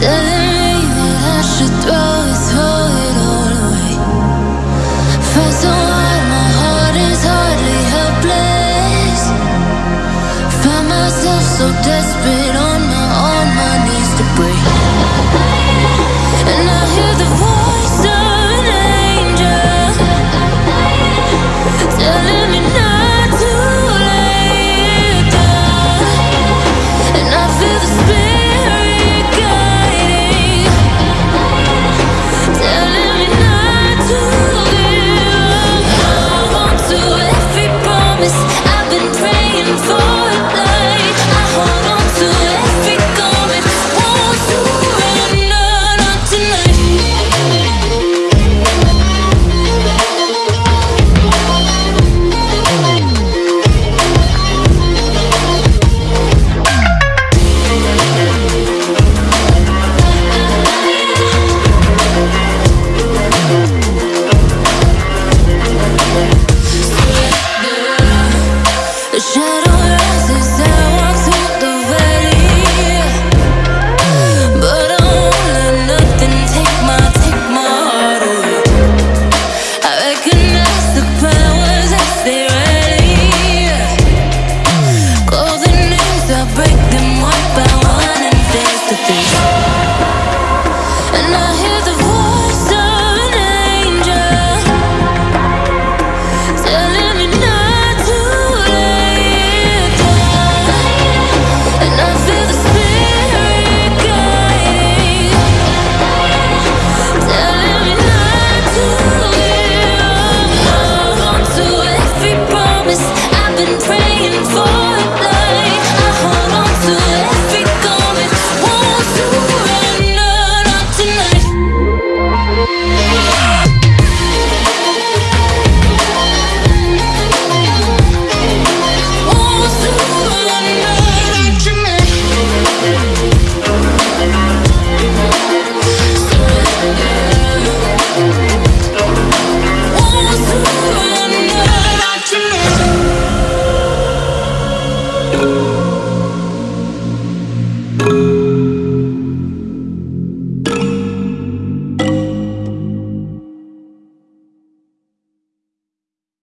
till